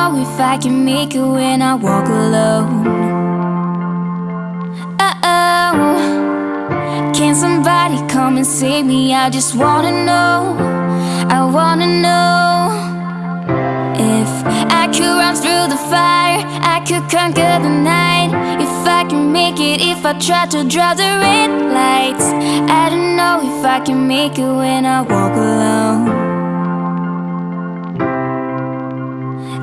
know if I can make it when I walk alone. Oh. Can somebody come and save me? I just wanna know. I wanna know. If I could run through the fire, I could conquer the night. If I can make it, if I try to draw the red lights. I don't know if I can make it when I walk alone.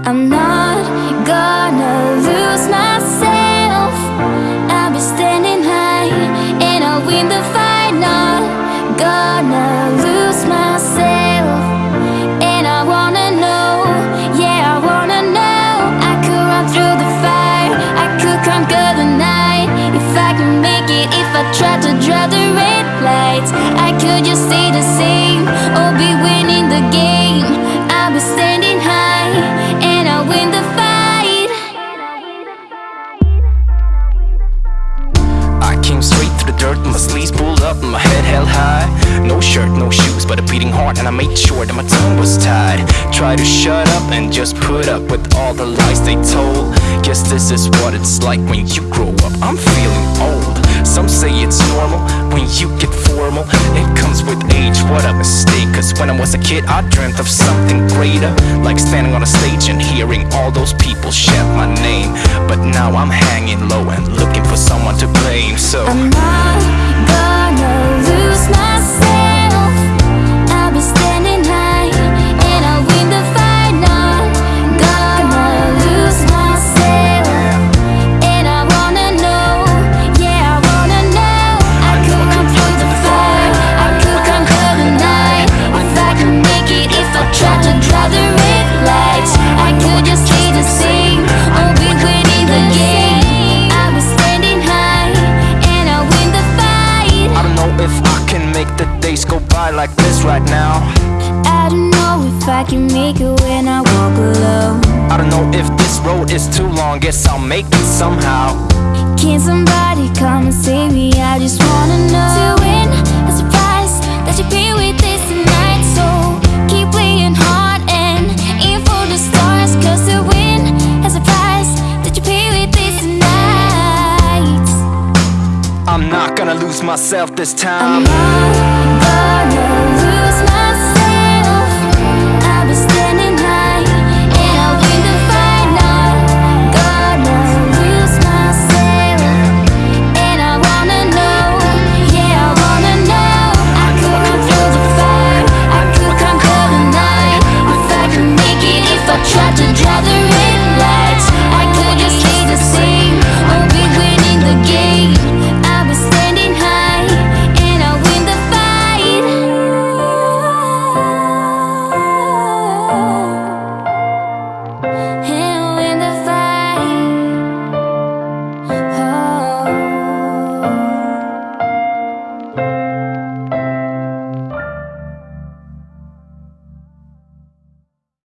I'm not gonna lose myself. I'll be standing high and I'll win the fight. Not gonna lose myself. And I wanna know, yeah, I wanna know. I could run through the fire, I could conquer the night. If I can make it, if I try to draw the red lights, I could just stay head held high. No shirt, no shoes, but a beating heart, and I made sure that my tongue was tied. Try to shut up and just put up with all the lies they told. Guess this is what it's like when you grow up. I'm feeling old. Some say it's normal when you get formal. It comes with age, what a mistake. Cause when I was a kid, I dreamt of something greater. Like standing on a stage and hearing all those people shout my name. But now I'm hanging low and looking for someone to blame. So. Like this right now. I don't know if I can make it when I walk alone. I don't know if this road is too long, guess I'll make it somehow. Can somebody come and save me? I just wanna know. To win a price that you pay with this tonight. So keep playing hard and aim for the stars. Cause to win a price that you pay with this tonight. I'm not gonna lose myself this I'm time.